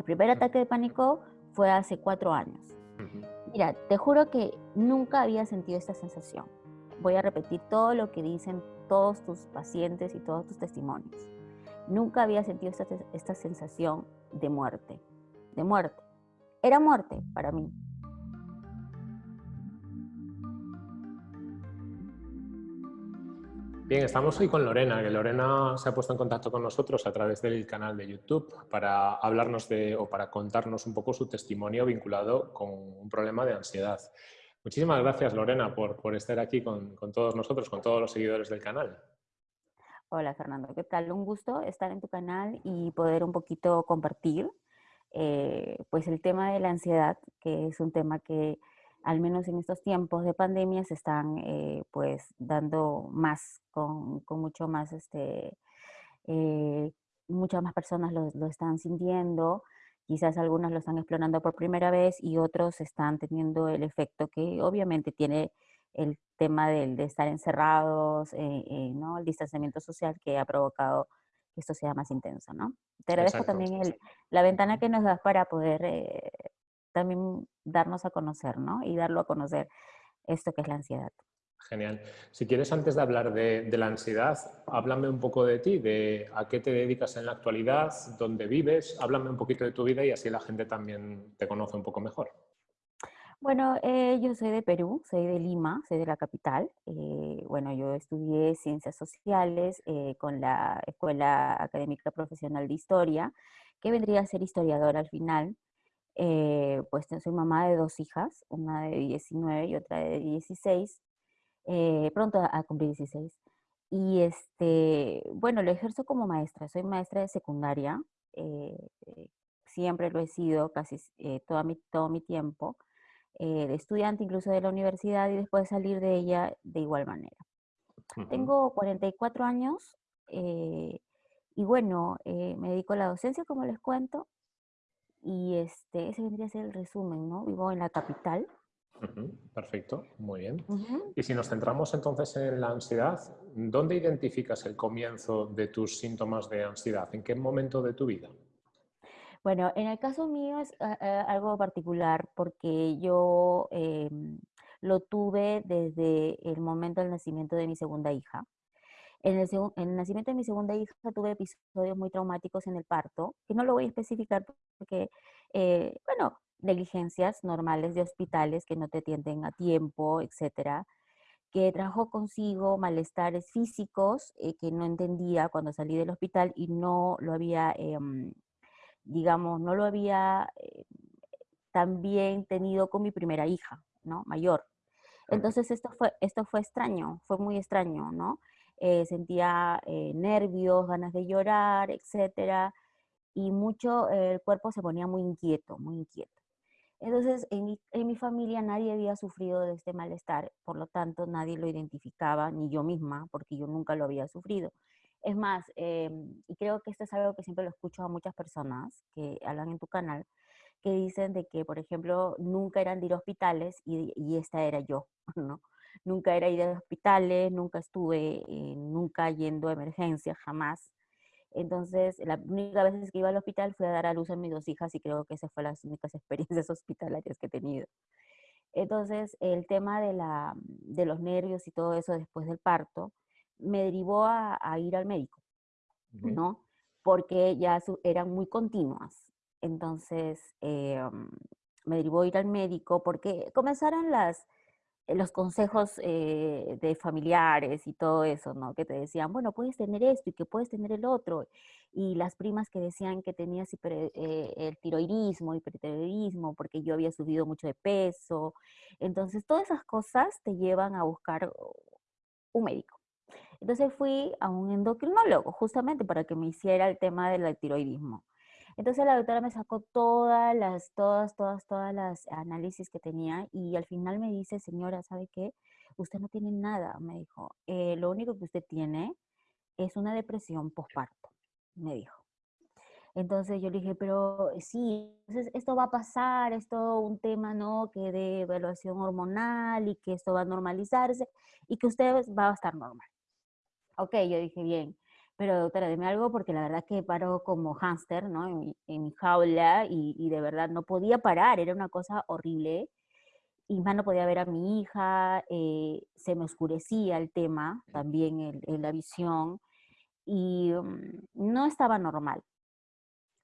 El primer ataque de pánico fue hace cuatro años. Mira, te juro que nunca había sentido esta sensación. Voy a repetir todo lo que dicen todos tus pacientes y todos tus testimonios. Nunca había sentido esta, esta sensación de muerte, de muerte. Era muerte para mí. Bien, estamos hoy con Lorena, que Lorena se ha puesto en contacto con nosotros a través del canal de YouTube para hablarnos de, o para contarnos un poco su testimonio vinculado con un problema de ansiedad. Muchísimas gracias, Lorena, por, por estar aquí con, con, todos nosotros, con todos los seguidores del canal. Hola, Fernando. ¿Qué tal? Un gusto estar en tu canal y poder un poquito compartir eh, pues el tema de la ansiedad, que es un tema que al menos en estos tiempos de pandemia, se están eh, pues dando más, con, con mucho más, este, eh, muchas más personas lo, lo, están sintiendo, quizás algunas lo están explorando por primera vez y otros están teniendo el efecto que obviamente tiene el tema del, de estar encerrados, eh, eh, ¿no? el distanciamiento social que ha provocado que esto sea más intenso. ¿no? Te agradezco también el, la ventana que nos das para poder también darnos a conocer, ¿no? Y darlo a conocer esto que es la ansiedad. Genial. Si quieres, antes de hablar de, de, la ansiedad, háblame un poco de ti, de a qué te dedicas en la actualidad, dónde vives, háblame un poquito de tu vida y así la gente también te conoce un poco mejor. Bueno, eh, yo soy de Perú, soy de Lima, soy de la capital. Eh, bueno, yo estudié Ciencias Sociales eh, con la Escuela Académica Profesional de Historia, que vendría a ser historiadora al final. Eh, pues soy mamá de dos hijas, una de 19 y otra de 16, eh, pronto a, cumplir 16. Y este, bueno, lo ejerzo como maestra, soy maestra de secundaria, eh, siempre lo he sido casi todo, mi, todo mi tiempo, de estudiante incluso de la universidad y después de salir de ella de igual manera. Uh -huh. Tengo 44 años y bueno, me dedico a la docencia, como les cuento, y este, ese vendría a ser el resumen, ¿no? Vivo en la capital. Uh -huh, perfecto, muy bien. Uh -huh. Y si nos centramos entonces en la ansiedad, ¿dónde identificas el comienzo de tus síntomas de ansiedad? ¿En qué momento de tu vida? Bueno, en el caso mío es uh, algo particular porque yo eh, lo tuve desde el momento del nacimiento de mi segunda hija. En el, en el, nacimiento de mi segunda hija tuve episodios muy traumáticos en el parto, que no lo voy a especificar porque, eh, bueno, negligencias normales de hospitales que no te atienden a tiempo, etcétera, que trajo consigo malestares físicos eh, que no entendía cuando salí del hospital y no lo había, eh, digamos, no lo había eh, también tenido con mi primera hija, ¿no? Mayor. Entonces esto fue, esto fue extraño, fue muy extraño, ¿no? Eh, sentía eh, nervios, ganas de llorar, etcétera, y mucho eh, el cuerpo se ponía muy inquieto, muy inquieto. Entonces, en mi, en mi, familia nadie había sufrido de este malestar, por lo tanto nadie lo identificaba, ni yo misma, porque yo nunca lo había sufrido. Es más, eh, y creo que esto es algo que siempre lo escucho a muchas personas que hablan en tu canal, que dicen de que, por ejemplo, nunca eran de ir a hospitales y, y esta era yo, ¿no? Nunca era ir a hospitales, nunca estuve, eh, nunca yendo a emergencias, jamás. Entonces, la única vez que iba al hospital fue a dar a luz a mis dos hijas y creo que esas fueron las únicas experiencias hospitalarias que he tenido. Entonces, el tema de, la, de los nervios y todo eso después del parto me derivó a, a ir al médico, uh -huh. ¿no? Porque ya su, eran muy continuas. Entonces, eh, me derivó a ir al médico porque comenzaron las, los consejos eh, de familiares y todo eso, ¿no? Que te decían, bueno, puedes tener esto y que puedes tener el otro. Y las primas que decían que tenías hiper, eh, el tiroidismo, hipertiroidismo, porque yo había subido mucho de peso. Entonces, todas esas cosas te llevan a buscar un médico. Entonces fui a un endocrinólogo, justamente para que me hiciera el tema del tiroidismo. Entonces la doctora me sacó todas las, todas, todas, todas las análisis que tenía y al final me dice, señora, ¿sabe qué? Usted no tiene nada, me dijo. Eh, lo único que usted tiene es una depresión postparto, me dijo. Entonces yo le dije, pero sí, entonces esto va a pasar, es todo un tema, ¿no? Que de evaluación hormonal y que esto va a normalizarse y que usted va a estar normal. Ok, yo dije, bien. Pero doctora, deme algo porque la verdad que paro como hámster, ¿no? En mi, jaula y, de verdad no podía parar, era una cosa horrible. Y más no podía ver a mi hija, eh, se me oscurecía el tema, también en la visión, y mm, no estaba normal.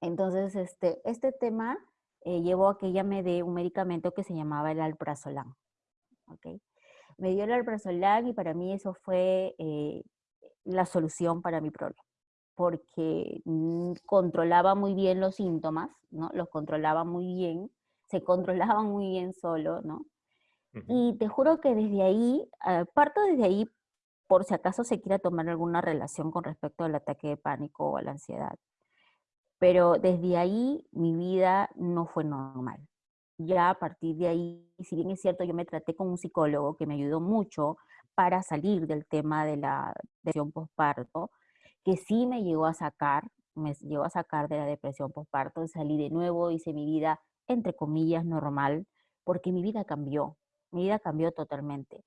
Entonces, este, este tema eh, llevó a que ella me dé un medicamento que se llamaba el alprazolam. ¿okay? Me dio el alprazolam y para mí eso fue eh, la solución para mi problema, porque mm, controlaba muy bien los síntomas, ¿no? Los controlaba muy bien, se controlaban muy bien solo, ¿no? Y te juro que desde ahí, ah, parto desde ahí por si acaso se quiera tomar alguna relación con respecto al ataque de pánico o a la ansiedad. Pero desde ahí mi vida no fue normal. Ya a partir de ahí, si bien es cierto, yo me traté con un psicólogo que me ayudó mucho para salir del tema de la depresión postparto, que sí me llegó a sacar, me llegó a sacar de la depresión postparto, salí de nuevo, hice mi vida, entre comillas, normal, porque mi vida cambió, mi vida cambió totalmente.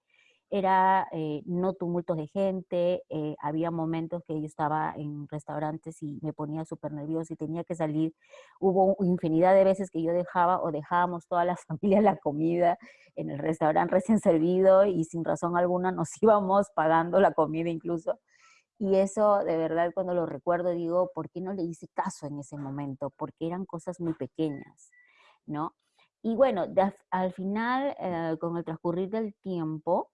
Era eh, no tumultos de gente, eh, había momentos que yo estaba en restaurantes y me ponía súper nerviosa y tenía que salir. Hubo infinidad de veces que yo dejaba o dejábamos toda la familia la comida en el restaurante recién servido y sin razón alguna nos íbamos pagando la comida incluso. Y eso, de verdad, cuando lo recuerdo, digo, ¿por qué no le hice caso en ese momento? Porque eran cosas muy pequeñas, ¿no? Y bueno, al final, eh, con el transcurrir del tiempo,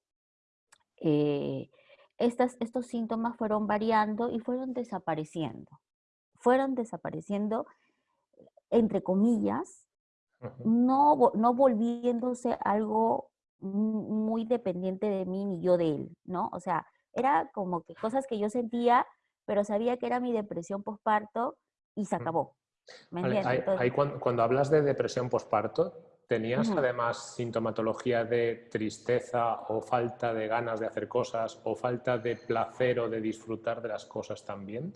eh, estas, estos síntomas fueron variando y fueron desapareciendo. Fueron desapareciendo, entre comillas, no, no volviéndose algo muy dependiente de mí ni yo de él, ¿no? O sea, era como que cosas que yo sentía, pero sabía que era mi depresión postparto y se acabó. cuando, cuando, hablas de depresión postparto, ¿Tenías además sintomatología de tristeza o falta de ganas de hacer cosas o falta de placer o de disfrutar de las cosas también?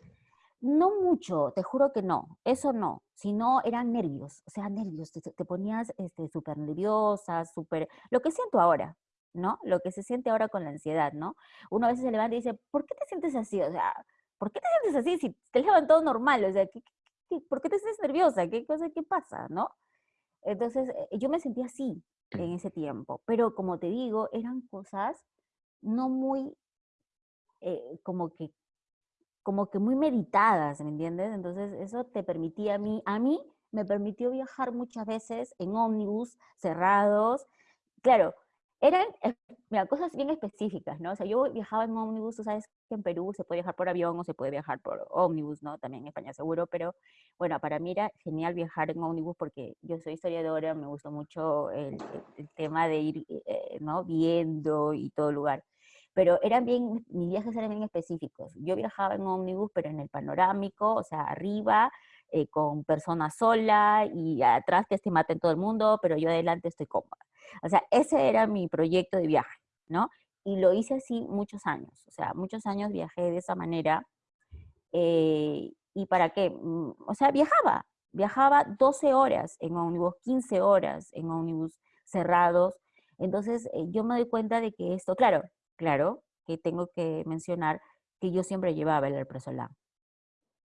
No mucho, te juro que no, eso no, sino eran nervios, o sea, nervios, te, ponías súper este, nerviosa, súper, lo que siento ahora, ¿no? Lo que se siente ahora con la ansiedad, ¿no? Uno a veces se levanta y dice, ¿por qué te sientes así? O sea, ¿por qué te sientes así si te levantado normal? O sea, por qué te sientes nerviosa? ¿Qué cosa, qué pasa, no? Entonces, eh, yo me sentía así en ese tiempo, pero como te digo, eran cosas no muy, eh, como que, como que muy meditadas, ¿me entiendes? Entonces, eso te permitía a mí, a mí me permitió viajar muchas veces en ómnibus cerrados. Claro, eran mira, cosas bien específicas, ¿no? O sea, yo viajaba en ómnibus, tú sabes que en Perú se puede viajar por avión o se puede viajar por ómnibus, ¿no? También en España seguro, pero bueno, para mí era genial viajar en ómnibus porque yo soy historiadora, me gustó mucho el, tema de ir, eh, ¿no? Viendo y todo lugar. Pero eran bien, mis viajes eran bien específicos. Yo viajaba en ómnibus, pero en el panorámico, o sea, arriba, eh, con personas sola y atrás que se maten todo el mundo, pero yo adelante estoy cómoda. O sea, ese era mi proyecto de viaje, ¿no? Y lo hice así muchos años, o sea, muchos años viajé de esa manera. Eh, ¿Y para qué? Mm, o sea, viajaba, viajaba 12 horas en ómnibus, 15 horas en ómnibus cerrados. Entonces, eh, yo me doy cuenta de que esto, claro, claro, que tengo que mencionar que yo siempre llevaba el alprazolam,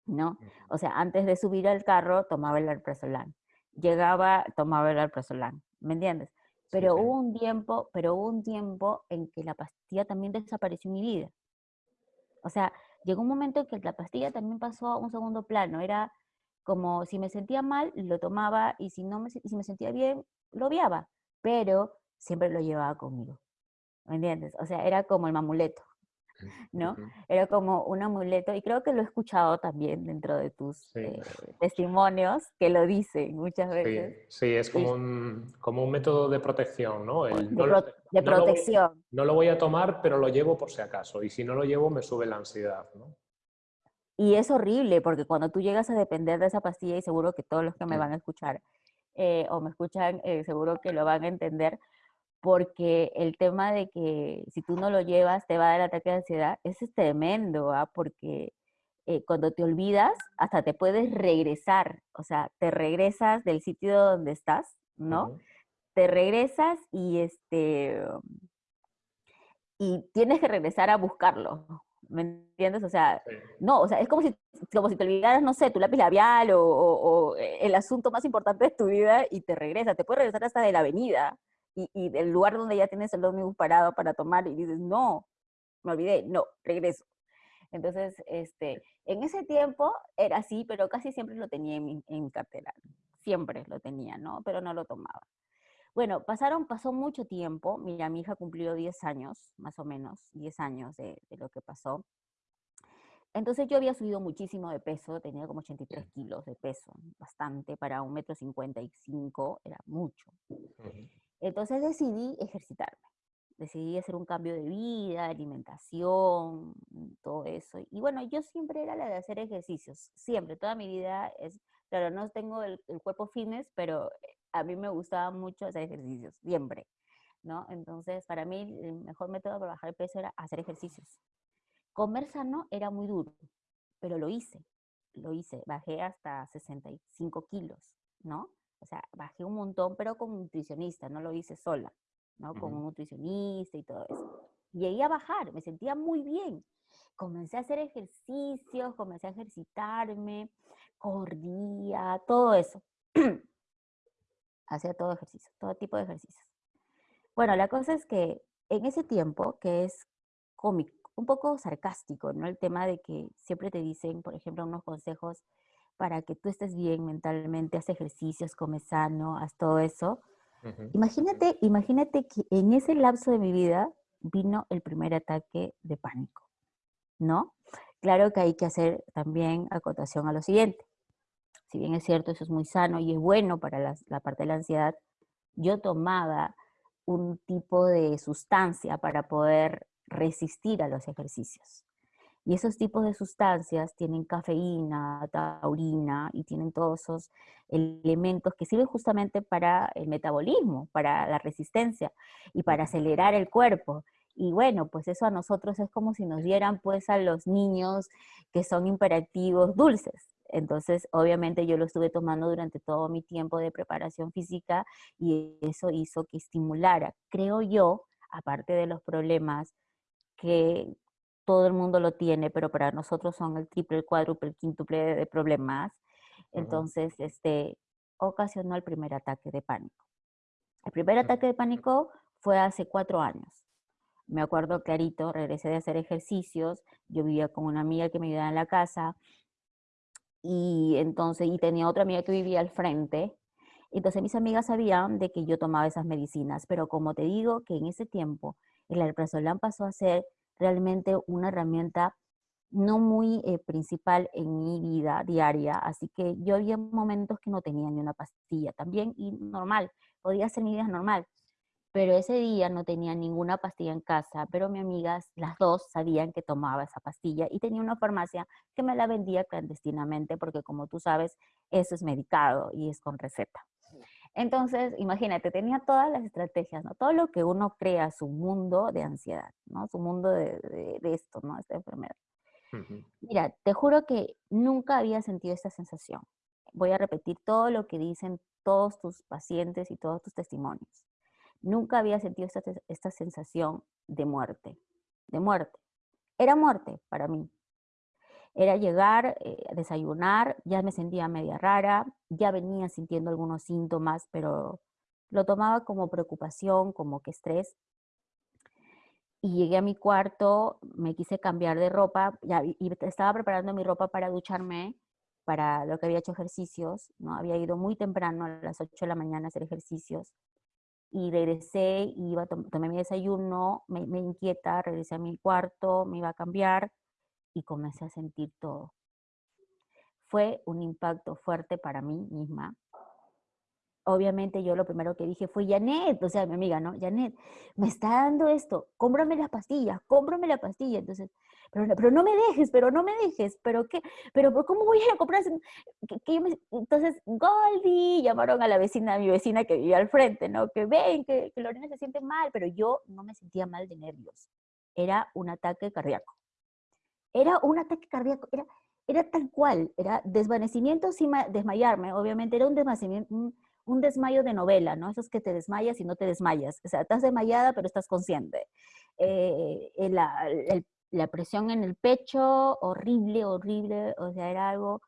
¿no? O sea, antes de subir al carro, tomaba el alprazolam. Llegaba, tomaba el alprazolam, ¿me entiendes? Pero hubo un tiempo, pero hubo un tiempo en que la pastilla también desapareció en mi vida. O sea, llegó un momento en que la pastilla también pasó a un segundo plano. Era como si me sentía mal, lo tomaba y si no me, si me sentía bien, lo obviaba. Pero siempre lo llevaba conmigo. ¿Me entiendes? O sea, era como el mamuleto. ¿No? Era como un amuleto, y creo que lo he escuchado también dentro de tus eh, testimonios, que lo dicen muchas veces. Sí, es como, un, como un método de protección, ¿no? de, protección. No lo, voy a tomar, pero lo llevo por si acaso, y si no lo llevo me sube la ansiedad, ¿no? Y es horrible, porque cuando tú llegas a depender de esa pastilla, y seguro que todos los que me van a escuchar eh, o me escuchan, eh, seguro que lo van a entender, porque el tema de que si tú no lo llevas te va a dar ataque de ansiedad, eso es tremendo, ¿ah? porque eh, cuando te olvidas, hasta te puedes regresar, o sea, te regresas del sitio donde estás, ¿no? Te regresas y este y tienes que regresar a buscarlo, ¿me entiendes? O sea, no, o sea, es como si, como si te olvidaras, no sé, tu lápiz labial o, el asunto más importante de tu vida y te regresa, te puede regresar hasta de la avenida y, y del lugar donde ya tienes el ómnibus parado para tomar y dices, no, me olvidé, no, regreso. Entonces, este, en ese tiempo era así, pero casi siempre lo tenía en mi, en mi cartera, siempre lo tenía, ¿no? Pero no lo tomaba. Bueno, pasaron, pasó mucho tiempo. Mira, mi hija cumplió 10 años, más o menos, 10 años de, lo que pasó. Entonces yo había subido muchísimo de peso, tenía como 83 kilos de peso, bastante, para un metro 55, era mucho. Entonces decidí ejercitarme, decidí hacer un cambio de vida, alimentación, todo eso. Y bueno, yo siempre era la de hacer ejercicios, siempre, toda mi vida es, claro, no tengo el, el cuerpo fitness, pero a mí me gustaba mucho hacer ejercicios, siempre, ¿no? Entonces, para mí el mejor método para bajar el peso era hacer ejercicios. Comer sano era muy duro, pero lo hice, lo hice, bajé hasta 65 kilos, ¿no? O sea, bajé un montón, pero con un nutricionista, no lo hice sola, ¿no? Con un nutricionista y todo eso. Llegué a bajar, me sentía muy bien. Comencé a hacer ejercicios, comencé a ejercitarme, corría, todo eso. hacía todo ejercicio, todo tipo de ejercicios. Bueno, la cosa es que en ese tiempo, que es cómico, un poco sarcástico, ¿no? El tema de que siempre te dicen, por ejemplo, unos consejos para que tú estés bien mentalmente, haz ejercicios, come sano, haz todo eso. Imagínate, imagínate que en ese lapso de mi vida vino el primer ataque de pánico, ¿no? Claro que hay que hacer también acotación a lo siguiente si bien es cierto, eso es muy sano y es bueno para la, parte de la ansiedad, yo tomaba un tipo de sustancia para poder resistir a los ejercicios. Y esos tipos de sustancias tienen cafeína, taurina y tienen todos esos elementos que sirven justamente para el metabolismo, para la resistencia y para acelerar el cuerpo. Y bueno, pues eso a nosotros es como si nos dieran pues a los niños que son hiperactivos dulces. Entonces, obviamente yo lo estuve tomando durante todo mi tiempo de preparación física y eso hizo que estimulara, creo yo, aparte de los problemas que todo el mundo lo tiene, pero para nosotros son el triple, el cuádruple, el quíntuple de problemas. Entonces, este, ocasionó el primer ataque de pánico. El primer ataque de pánico fue hace cuatro años. Me acuerdo clarito, regresé de hacer ejercicios, yo vivía con una amiga que me ayudaba en la casa, y entonces, y tenía otra amiga que vivía al frente, entonces mis amigas sabían de que yo tomaba esas medicinas, pero como te digo que en ese tiempo el alprazolam pasó a ser realmente una herramienta no muy eh, principal en mi vida diaria, así que yo había momentos que no tenía ni una pastilla también y normal, podía hacer mi vida normal, pero ese día no tenía ninguna pastilla en casa, pero mis amigas, las dos, sabían que tomaba esa pastilla y tenía una farmacia que me la vendía clandestinamente porque como tú sabes, eso es medicado y es con receta. Entonces, imagínate, tenía todas las estrategias, ¿no? Todo lo que uno crea, su mundo de ansiedad, ¿no? Su mundo de, esto, ¿no? Esta enfermedad. Mira, te juro que nunca había sentido esta sensación. Voy a repetir todo lo que dicen todos tus pacientes y todos tus testimonios. Nunca había sentido esta, sensación de muerte, de muerte. Era muerte para mí. Era llegar, eh, desayunar, ya me sentía media rara, ya venía sintiendo algunos síntomas, pero lo tomaba como preocupación, como que estrés. Y llegué a mi cuarto, me quise cambiar de ropa, ya, y estaba preparando mi ropa para ducharme, para lo que había hecho ejercicios, ¿no? Había ido muy temprano, a las 8 de la mañana a hacer ejercicios y regresé, iba, tomé mi desayuno, me, me inquieta, regresé a mi cuarto, me iba a cambiar y comencé a sentir todo. Fue un impacto fuerte para mí misma, obviamente yo lo primero que dije fue, Janet, o sea, mi amiga, ¿no? Janet, me está dando esto, cómprame las pastillas, cómprame la pastilla. Entonces, pero, pero no me dejes, pero no me dejes, pero qué, pero ¿cómo voy a comprar? Entonces, Goldie, llamaron a la vecina, a mi vecina que vivía al frente, ¿no? Que ven, que, que Lorena se siente mal, pero yo no me sentía mal de nervios. Era un ataque cardíaco. Era un ataque cardíaco, era, era tal cual, era desvanecimiento sin desmayarme, obviamente era un desvanecimiento, un desmayo de novela, ¿no? Esos que te desmayas y no te desmayas. O sea, estás desmayada, pero estás consciente. Eh, el, la presión en el pecho, horrible, horrible, o sea, era algo,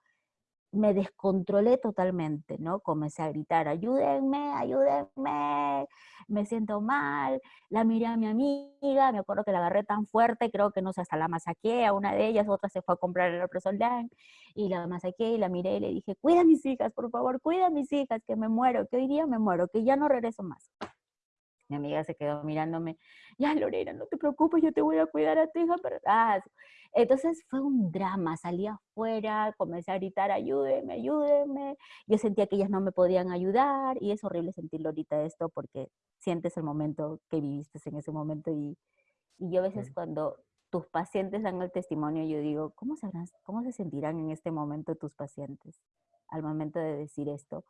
me descontrolé totalmente, ¿no? Comencé a gritar, ayúdenme, ayúdenme, me siento mal, la miré a mi amiga, me acuerdo que la agarré tan fuerte, creo que no sé, hasta la masaqué a una de ellas, otra se fue a comprar el Represoldan, y la masaqué y la miré y le dije, cuida a mis hijas, por favor, cuida a mis hijas, que me muero, que hoy día me muero, que ya no regreso más. Mi amiga se quedó mirándome, ya Lorena, no te preocupes, yo te voy a cuidar a tu hija, pero... Ah, entonces fue un drama, salí afuera, comencé a gritar, ayúdenme, ayúdenme. Yo sentía que ellas no me podían ayudar y es horrible sentirlo ahorita esto porque sientes el momento que viviste en ese momento y, y yo a veces cuando tus pacientes dan el testimonio, yo digo, ¿cómo, sabrán, ¿cómo se sentirán en este momento tus pacientes al momento de decir esto?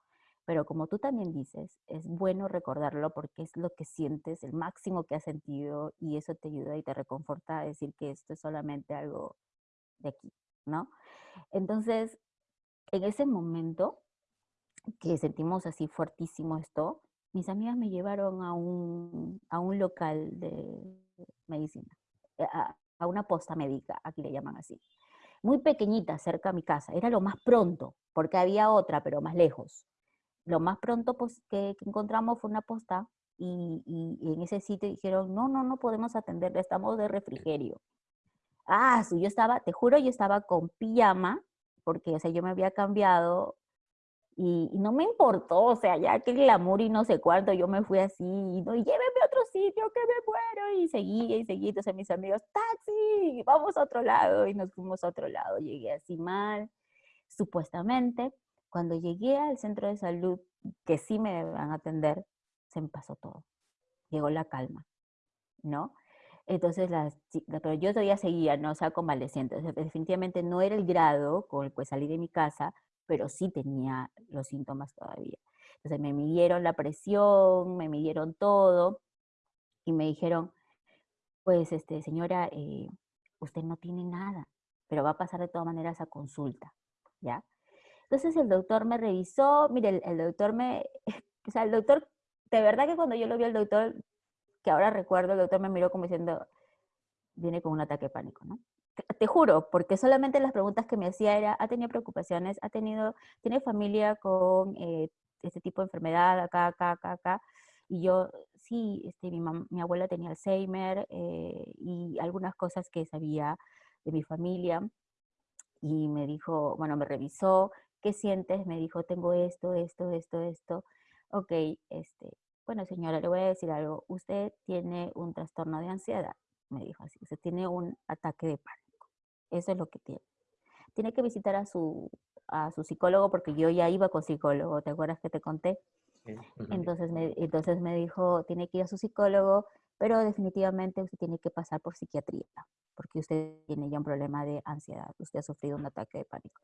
Pero como tú también dices, es bueno recordarlo porque es lo que sientes, el máximo que has sentido y eso te ayuda y te reconforta a decir que esto es solamente algo de aquí, ¿no? Entonces, en ese momento que sentimos así fuertísimo esto, mis amigas me llevaron a un, a un local de medicina, eh, a, a una posta médica, aquí le llaman así. Muy pequeñita, cerca a mi casa. Era lo más pronto, porque había otra, pero más lejos lo más pronto pues, que, encontramos fue una posta y, en ese sitio dijeron, no, no, no podemos atenderle, estamos de refrigerio. Ah, yo estaba, te juro, yo estaba con pijama, porque, o sea, yo me había cambiado y, no me importó, o sea, ya que el glamour y no sé cuánto, yo me fui así, y, no, y lléveme a otro sitio, que me muero, y seguía y seguía, entonces mis amigos, taxi, vamos a otro lado, y nos fuimos a otro lado, llegué así mal, supuestamente, cuando llegué al centro de salud, que sí me van a atender, se me pasó todo. Llegó la calma, ¿no? Entonces, pero yo todavía seguía, ¿no? O sea, convaleciente. definitivamente no era el grado con el que salí de mi casa, pero sí tenía los síntomas todavía. Entonces, me midieron la presión, me midieron todo y me dijeron, pues, este, señora, eh, usted no tiene nada, pero va a pasar de todas maneras a consulta, ¿ya? Entonces el doctor me revisó, mire, el, doctor me, o sea, el doctor, de verdad que cuando yo lo vi al doctor, que ahora recuerdo, el doctor me miró como diciendo, viene con un ataque de pánico, ¿no? Te juro, porque solamente las preguntas que me hacía era, ¿ha tenido preocupaciones? ¿Ha tenido, tiene familia con eh, este tipo de enfermedad acá, acá, acá, acá? Y yo, sí, este, mi, mi abuela tenía Alzheimer eh, y algunas cosas que sabía de mi familia. Y me dijo, bueno, me revisó, ¿qué sientes? Me dijo, tengo esto, esto, esto, esto. Ok, este, bueno señora, le voy a decir algo. Usted tiene un trastorno de ansiedad, me dijo así. Usted tiene un ataque de pánico. Eso es lo que tiene. Tiene que visitar a su, a su psicólogo porque yo ya iba con psicólogo, ¿te acuerdas que te conté? Entonces me, entonces me dijo, tiene que ir a su psicólogo, pero definitivamente usted tiene que pasar por psiquiatría, porque usted tiene ya un problema de ansiedad, usted ha sufrido un ataque de pánico.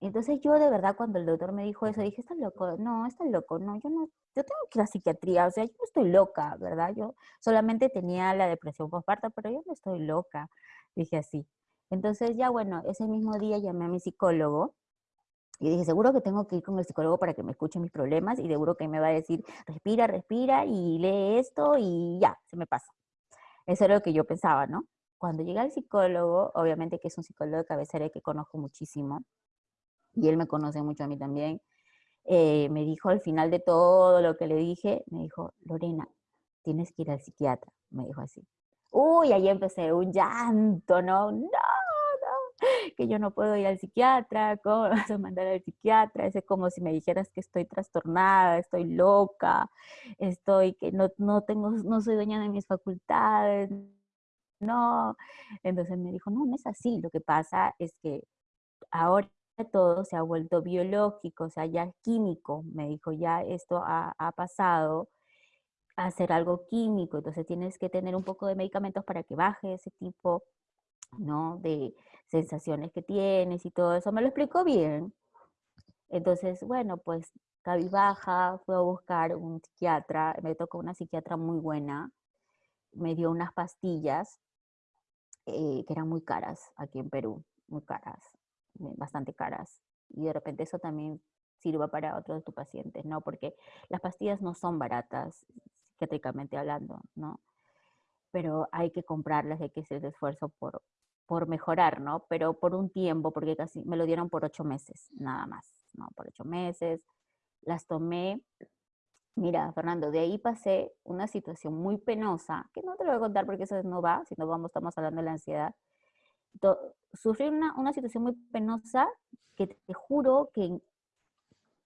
Entonces yo de verdad cuando el doctor me dijo eso, dije, está loco, no, está loco, no, yo no, yo tengo que ir a psiquiatría, o sea, yo no estoy loca, ¿verdad? Yo solamente tenía la depresión postparto, pero yo no estoy loca, dije así. Entonces ya bueno, ese mismo día llamé a mi psicólogo y dije, seguro que tengo que ir con el psicólogo para que me escuche mis problemas y seguro que me va a decir, respira, respira y lee esto y ya, se me pasa. Eso era lo que yo pensaba, ¿no? Cuando llegué al psicólogo, obviamente que es un psicólogo de cabecera que conozco muchísimo, y él me conoce mucho a mí también, eh, me dijo al final de todo lo que le dije, me dijo, Lorena, tienes que ir al psiquiatra, me dijo así. Uy, ahí empecé un llanto, ¿no? No, no, que yo no puedo ir al psiquiatra, ¿cómo me vas a mandar al psiquiatra? Es como si me dijeras que estoy trastornada, estoy loca, estoy, que no, no tengo, no soy dueña de mis facultades, no. Entonces me dijo, no, no es así, lo que pasa es que ahora todo se ha vuelto biológico, o sea, ya químico. Me dijo, ya esto ha, pasado a ser algo químico, entonces tienes que tener un poco de medicamentos para que baje ese tipo, ¿no? De sensaciones que tienes y todo eso. Me lo explicó bien. Entonces, bueno, pues baja, fue a buscar un psiquiatra, me tocó una psiquiatra muy buena, me dio unas pastillas eh, que eran muy caras aquí en Perú, muy caras bastante caras. Y de repente eso también sirva para otros de tus pacientes, ¿no? Porque las pastillas no son baratas, psiquiátricamente hablando, ¿no? pero hay que comprarlas, hay que hacer el esfuerzo por, por mejorar, ¿no? Pero por un tiempo, porque casi me lo dieron por ocho meses, nada más, ¿no? Por ocho meses. Las tomé. Mira, Fernando, de ahí pasé una situación muy penosa, que no te lo voy a contar porque eso no va, si no vamos, estamos hablando de la ansiedad. Sufrí una, una situación muy penosa que te juro que en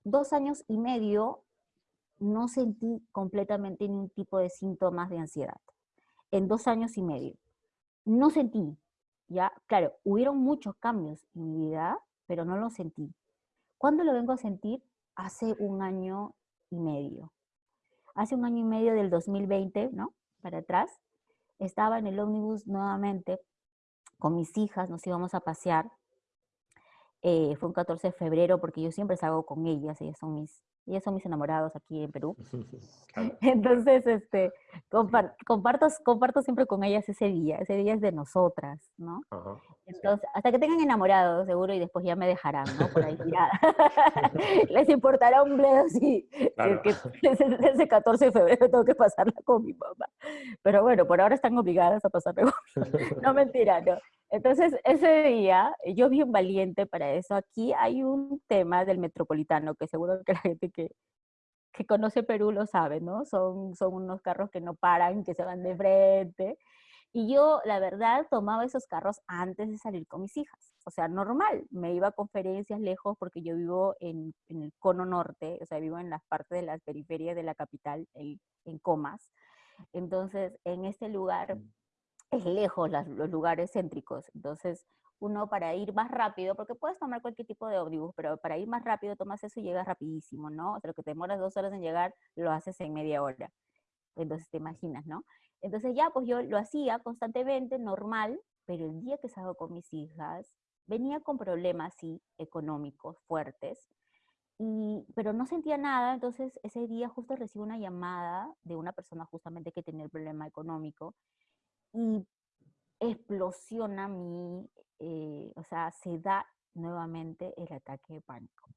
dos años y medio no sentí completamente ningún tipo de síntomas de ansiedad. En dos años y medio. No sentí, ¿ya? Claro, hubieron muchos cambios en mi vida, pero no lo sentí. ¿Cuándo lo vengo a sentir? Hace un año y medio. Hace un año y medio del 2020, ¿no? Para atrás, estaba en el ómnibus nuevamente con mis hijas, nos íbamos a pasear. Eh, fue un 14 de febrero porque yo siempre salgo con ellas, ellas son mis ellos son mis enamorados aquí en Perú. Entonces, este, comparto, comparto siempre con ellas ese día, ese día es de nosotras, ¿no? Entonces, hasta que tengan enamorados, seguro, y después ya me dejarán, ¿no? Por ahí tirada. Les importará un bledo si, que ese, 14 de febrero tengo que pasarla con mi mamá. Pero bueno, por ahora están obligadas a pasarla con No, mentira, no. Entonces, ese día, yo bien valiente para eso. Aquí hay un tema del metropolitano que seguro que la gente que, que conoce Perú lo sabe, ¿no? Son, son unos carros que no paran, que se van de frente. Y yo, la verdad, tomaba esos carros antes de salir con mis hijas. O sea, normal. Me iba a conferencias lejos porque yo vivo en, en el cono norte, o sea, vivo en las partes de las periferias de la capital, en, en Comas. Entonces, en este lugar mm es lejos los lugares céntricos. Entonces, uno para ir más rápido, porque puedes tomar cualquier tipo de ómnibus, pero para ir más rápido tomas eso y llegas rapidísimo, ¿no? O sea, lo que te demoras dos horas en llegar, lo haces en media hora. Entonces, te imaginas, ¿no? Entonces ya, pues yo lo hacía constantemente, normal, pero el día que salgo con mis hijas, venía con problemas, sí, económicos fuertes, y, pero no sentía nada, entonces ese día justo recibo una llamada de una persona justamente que tenía el problema económico, y explosiona mi, eh, o sea, se da nuevamente el ataque de pánico.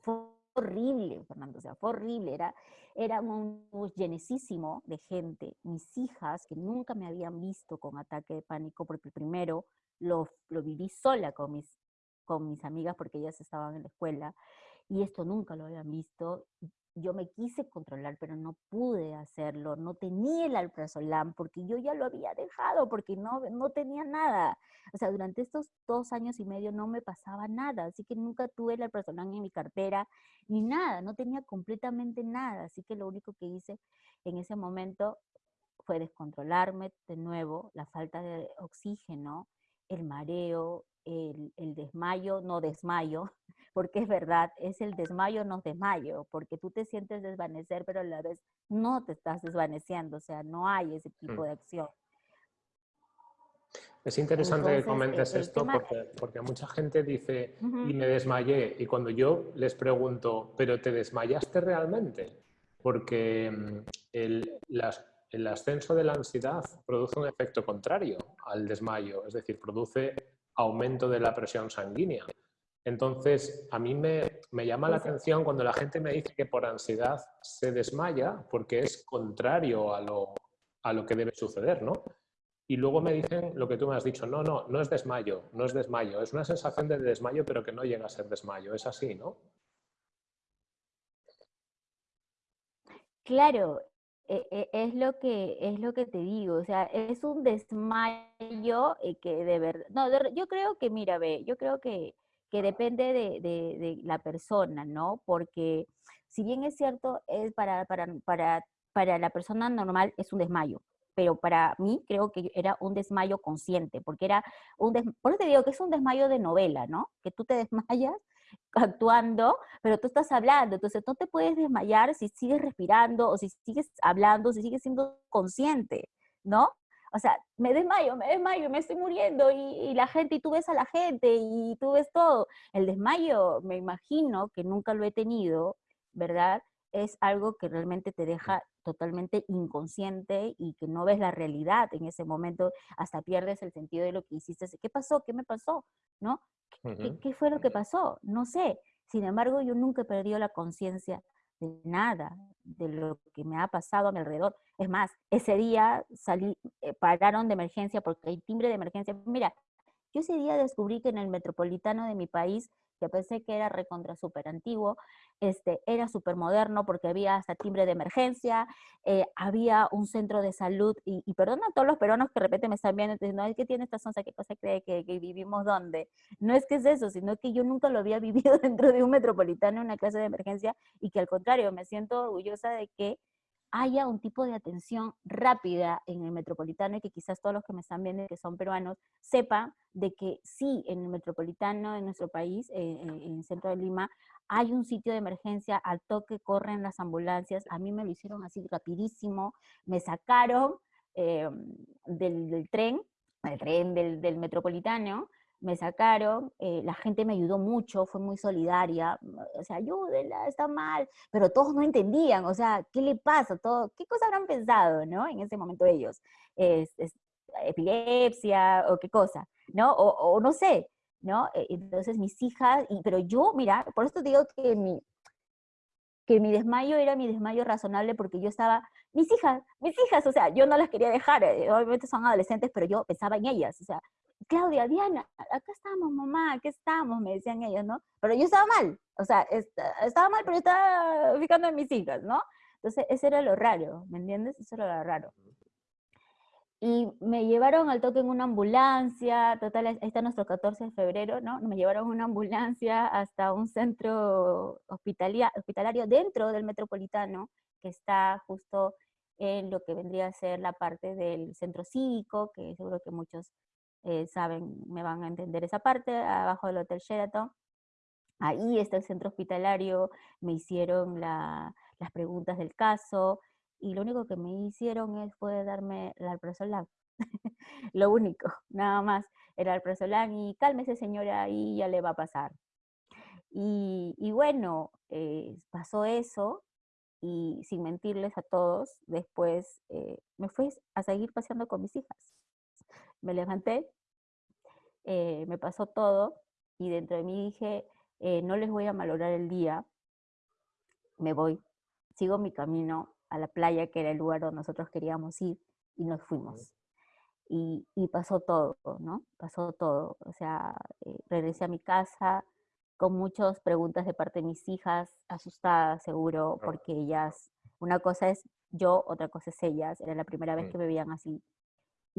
Fue horrible, Fernando, o sea, fue horrible, era, era un bus llenísimo de gente, mis hijas que nunca me habían visto con ataque de pánico, porque primero lo, lo viví sola con mis, con mis amigas porque ellas estaban en la escuela, y esto nunca lo habían visto, yo me quise controlar, pero no pude hacerlo, no tenía el alprazolam porque yo ya lo había dejado, porque no, no tenía nada. O sea, durante estos dos años y medio no me pasaba nada, así que nunca tuve el alprazolam en mi cartera, ni nada, no tenía completamente nada, así que lo único que hice en ese momento fue descontrolarme de nuevo, la falta de oxígeno, el mareo, el, el desmayo, no desmayo, porque es verdad, es el desmayo, no desmayo, porque tú te sientes desvanecer, pero a la vez no te estás desvaneciendo, o sea, no hay ese tipo mm. de acción. Es interesante que comentes esto porque, porque, mucha gente dice, y me desmayé, y cuando yo les pregunto, ¿pero te desmayaste realmente? Porque mm, el, el ascenso de la ansiedad produce un efecto contrario al desmayo, es decir, produce aumento de la presión sanguínea. Entonces, a mí me, llama la atención cuando la gente me dice que por ansiedad se desmaya, porque es contrario a lo, a lo que debe suceder, ¿no? Y luego me dicen lo que tú me has dicho, no, no, no es desmayo, no es desmayo, es una sensación de desmayo, pero que no llega a ser desmayo, es así, ¿no? Claro, es lo que es lo que te digo, o sea, es un desmayo eh, que de verdad, no, yo creo que, mira, ve, yo creo que que depende de, la persona, ¿no? Porque si bien es cierto, es para, para, para, para la persona normal es un desmayo, pero para mí creo que era un desmayo consciente, porque era un por eso te digo que es un desmayo de novela, ¿no? Que tú te desmayas actuando, pero tú estás hablando, entonces no te puedes desmayar si sigues respirando o si sigues hablando, si sigues siendo consciente, ¿no? o sea, me desmayo, me desmayo, me estoy muriendo y, la gente, y tú ves a la gente y tú ves todo. El desmayo, me imagino que nunca lo he tenido, ¿verdad? Es algo que realmente te deja totalmente inconsciente y que no ves la realidad en ese momento, hasta pierdes el sentido de lo que hiciste. ¿Qué pasó? ¿Qué me pasó? ¿No? ¿Qué, ¿Qué, fue lo que pasó? No sé. Sin embargo, yo nunca he perdido la conciencia de nada, de lo que me ha pasado a mi alrededor. Es más, ese día salí, eh, pararon de emergencia porque hay timbre de emergencia. Mira, yo ese día descubrí que en el metropolitano de mi país que pensé que era recontra súper antiguo, este, era súper moderno porque había hasta timbre de emergencia, eh, había un centro de salud, y, y, perdona a todos los peruanos que de repente me están viendo, no es que tiene esta sonza, ¿qué cosa cree que, que, vivimos dónde? No es que es eso, sino que yo nunca lo había vivido dentro de un metropolitano, una clase de emergencia, y que al contrario, me siento orgullosa de que haya un tipo de atención rápida en el metropolitano y que quizás todos los que me están viendo que son peruanos sepan de que sí, en el metropolitano de nuestro país, eh, en el centro de Lima, hay un sitio de emergencia, al toque corren las ambulancias, a mí me lo hicieron así rapidísimo, me sacaron eh, del, del, tren, el tren del, del metropolitano, me sacaron, eh, la gente me ayudó mucho, fue muy solidaria, o sea, ayúdenla, está mal, pero todos no entendían, o sea, ¿qué le pasa? Todo, ¿Qué cosa habrán pensado, no? En ese momento ellos, es, es epilepsia o qué cosa, ¿no? O, o, no sé, ¿no? E, entonces mis hijas, y, pero yo, mira, por esto digo que mi, que mi desmayo era mi desmayo razonable porque yo estaba, mis hijas, mis hijas, o sea, yo no las quería dejar, eh, obviamente son adolescentes, pero yo pensaba en ellas, o sea, Claudia, Diana, acá estamos, mamá, aquí estamos, me decían ellos, ¿no? Pero yo estaba mal, o sea, estaba mal, pero yo estaba fijando en mis hijas, ¿no? Entonces, eso era lo raro, ¿me entiendes? Eso era lo raro. Y me llevaron al toque en una ambulancia, total, ahí está nuestro 14 de febrero, ¿no? Me llevaron una ambulancia hasta un centro hospitalario dentro del metropolitano, que está justo en lo que vendría a ser la parte del centro cívico, que seguro que muchos eh, saben, me van a entender esa parte, abajo del Hotel Sheraton. Ahí está el centro hospitalario, me hicieron la, las preguntas del caso, y lo único que me hicieron es, fue darme el alprazolam. lo único, nada más, era el alprazolam, y cálmese señora, ahí ya le va a pasar. Y, y bueno, eh, pasó eso, y sin mentirles a todos, después eh, me fui a seguir paseando con mis hijas me levanté, eh, me pasó todo y dentro de mí dije, eh, no les voy a malograr el día, me voy, sigo mi camino a la playa, que era el lugar donde nosotros queríamos ir, y nos fuimos. Y, y pasó todo, ¿no? Pasó todo. O sea, eh, regresé a mi casa con muchas preguntas de parte de mis hijas, asustadas seguro, porque ellas, una cosa es yo, otra cosa es ellas, era la primera vez que me veían así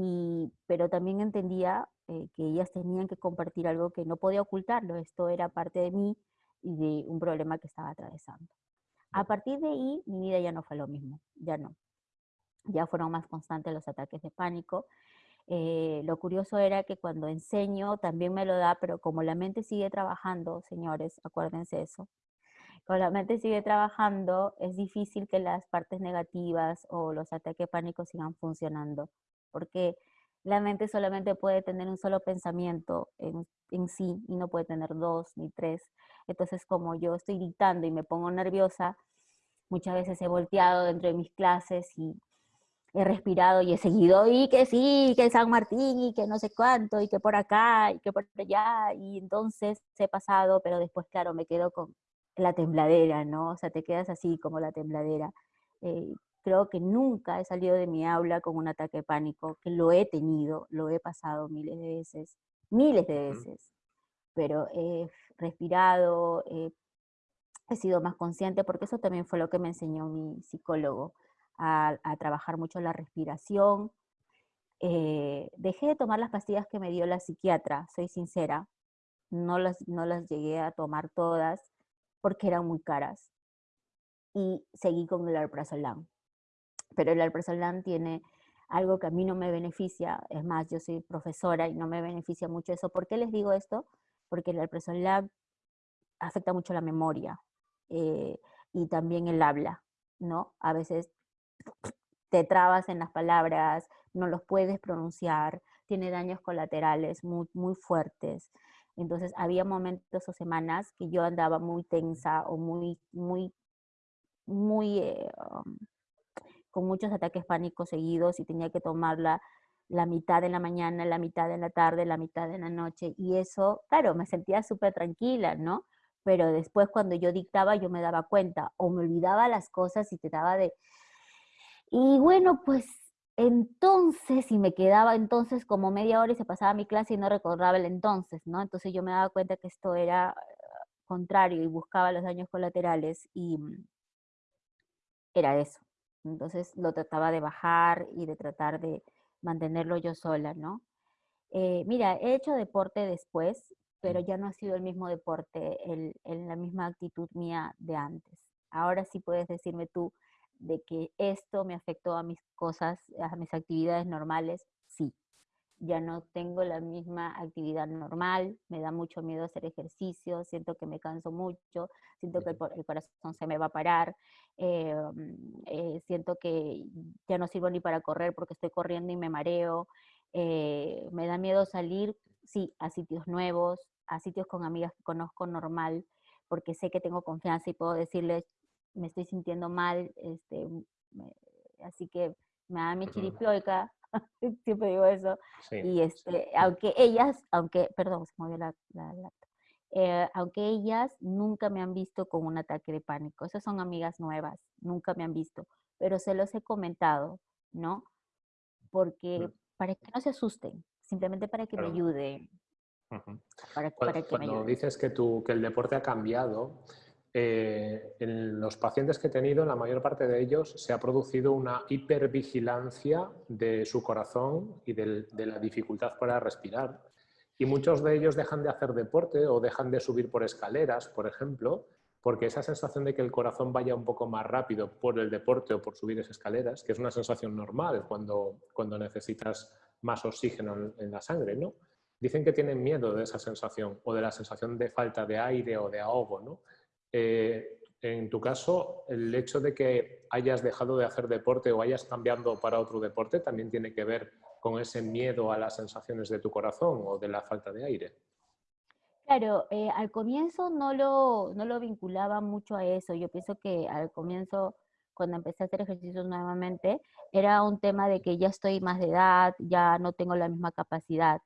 y, pero también entendía eh, que ellas tenían que compartir algo que no podía ocultarlo, esto era parte de mí y de un problema que estaba atravesando. A partir de ahí, mi vida ya no fue lo mismo, ya no. Ya fueron más constantes los ataques de pánico. Eh, lo curioso era que cuando enseño también me lo da, pero como la mente sigue trabajando, señores, acuérdense eso, como la mente sigue trabajando, es difícil que las partes negativas o los ataques de pánico sigan funcionando porque la mente solamente puede tener un solo pensamiento en, sí y no puede tener dos ni tres. Entonces, como yo estoy dictando y me pongo nerviosa, muchas veces he volteado dentro de mis clases y he respirado y he seguido, y que sí, que San Martín, y que no sé cuánto, y que por acá, y que por allá, y entonces he pasado, pero después, claro, me quedo con la tembladera, ¿no? O sea, te quedas así como la tembladera. Eh, creo que nunca he salido de mi aula con un ataque de pánico, que lo he tenido, lo he pasado miles de veces, miles de veces, pero he respirado, he sido más consciente, porque eso también fue lo que me enseñó mi psicólogo, a, trabajar mucho la respiración. Eh, dejé de tomar las pastillas que me dio la psiquiatra, soy sincera, no las, no las llegué a tomar todas porque eran muy caras. Y seguí con el alprazolam pero el alprazolam tiene algo que a mí no me beneficia, es más, yo soy profesora y no me beneficia mucho eso. ¿Por qué les digo esto? Porque el alprazolam afecta mucho la memoria eh, y también el habla, ¿no? A veces te trabas en las palabras, no los puedes pronunciar, tiene daños colaterales muy, muy fuertes. Entonces había momentos o semanas que yo andaba muy tensa o muy, muy, muy eh, um, con muchos ataques pánicos seguidos y tenía que tomarla la mitad en la mañana, la mitad en la tarde, la mitad en la noche. Y eso, claro, me sentía súper tranquila, ¿no? pero después cuando yo dictaba yo me daba cuenta o me olvidaba las cosas y te daba de... Y bueno, pues entonces, y me quedaba entonces como media hora y se pasaba mi clase y no recordaba el entonces, ¿no? Entonces yo me daba cuenta que esto era contrario y buscaba los daños colaterales y mm, era eso. Entonces lo trataba de bajar y de tratar de mantenerlo yo sola, ¿no? Eh, mira, he hecho deporte después, pero ya no ha sido el mismo deporte, en la misma actitud mía de antes. Ahora sí puedes decirme tú de que esto me afectó a mis cosas, a mis actividades normales. Ya no tengo la misma actividad normal, me da mucho miedo hacer ejercicio, siento que me canso mucho, siento que el, corazón se me va a parar, eh, eh, siento que ya no sirvo ni para correr porque estoy corriendo y me mareo, eh, me da miedo salir, sí, a sitios nuevos, a sitios con amigas que conozco normal, porque sé que tengo confianza y puedo decirles, me estoy sintiendo mal, este, así que me da mi chiripioica, siempre digo eso, y este, aunque ellas, aunque, perdón, se movió la, la, eh, aunque ellas nunca me han visto con un ataque de pánico, esas son amigas nuevas, nunca me han visto, pero se los he comentado, ¿no? Porque para que no se asusten, simplemente para que me ayuden. Cuando, dices que, tú, que el deporte ha cambiado, eh, en los pacientes que he tenido, en la mayor parte de ellos, se ha producido una hipervigilancia de su corazón y de, la dificultad para respirar. Y muchos de ellos dejan de hacer deporte o dejan de subir por escaleras, por ejemplo, porque esa sensación de que el corazón vaya un poco más rápido por el deporte o por subir esas escaleras, que es una sensación normal cuando, cuando necesitas más oxígeno en, la sangre, ¿no? Dicen que tienen miedo de esa sensación o de la sensación de falta de aire o de ahogo, ¿no? Eh, en tu caso, el hecho de que hayas dejado de hacer deporte o hayas cambiado para otro deporte también tiene que ver con ese miedo a las sensaciones de tu corazón o de la falta de aire. Claro, eh, al comienzo no lo, no lo vinculaba mucho a eso. Yo pienso que al comienzo, cuando empecé a hacer ejercicios nuevamente, era un tema de que ya estoy más de edad, ya no tengo la misma capacidad.